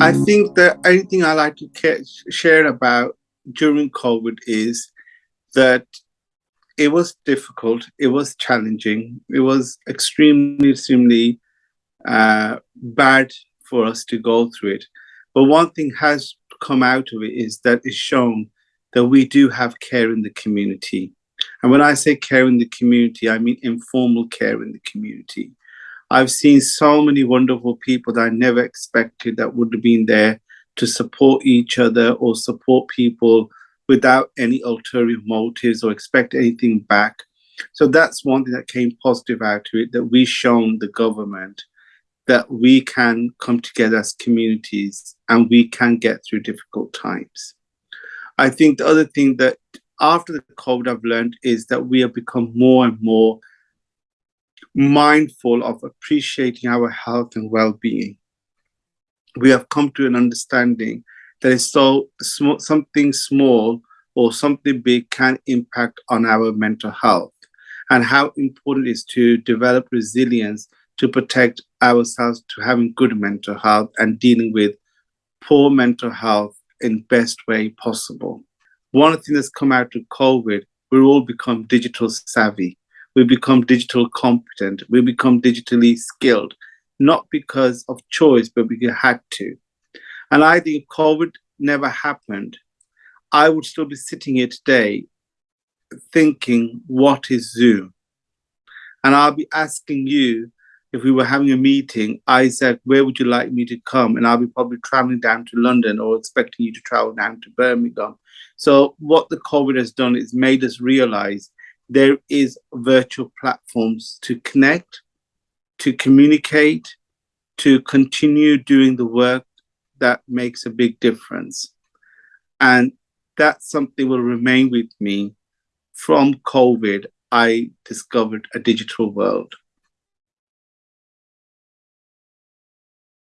I think the only thing I like to share about during COVID is that it was difficult, it was challenging, it was extremely, extremely uh, bad for us to go through it. But one thing has come out of it is that it's shown that we do have care in the community. And when I say care in the community, I mean informal care in the community. I've seen so many wonderful people that I never expected that would have been there to support each other or support people without any ulterior motives or expect anything back. So that's one thing that came positive out of it, that we've shown the government that we can come together as communities and we can get through difficult times. I think the other thing that after the COVID I've learned is that we have become more and more mindful of appreciating our health and well-being. We have come to an understanding that is so small, something small or something big can impact on our mental health and how important it is to develop resilience to protect ourselves to having good mental health and dealing with poor mental health in best way possible. One thing that's come out of COVID, we've all become digital savvy. We become digital competent. We become digitally skilled, not because of choice, but because we had to. And I think COVID never happened, I would still be sitting here today thinking, what is Zoom? And I'll be asking you, if we were having a meeting, Isaac, where would you like me to come? And I'll be probably traveling down to London or expecting you to travel down to Birmingham. So what the COVID has done is made us realize there is virtual platforms to connect, to communicate, to continue doing the work that makes a big difference. And that something will remain with me from COVID. I discovered a digital world.